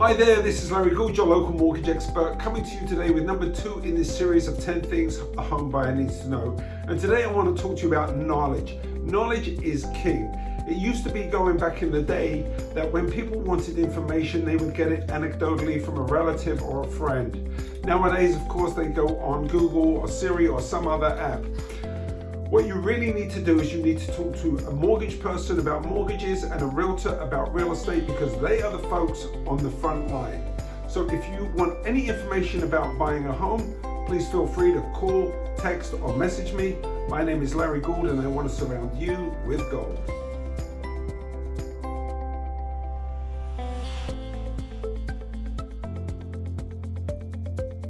Hi there, this is Larry Gould, your local mortgage expert, coming to you today with number two in this series of 10 things a home buyer needs to know. And today I want to talk to you about knowledge. Knowledge is king. It used to be going back in the day that when people wanted information, they would get it anecdotally from a relative or a friend. Nowadays, of course, they go on Google or Siri or some other app. What you really need to do is you need to talk to a mortgage person about mortgages and a realtor about real estate because they are the folks on the front line. So if you want any information about buying a home, please feel free to call, text or message me. My name is Larry Gould and I want to surround you with gold.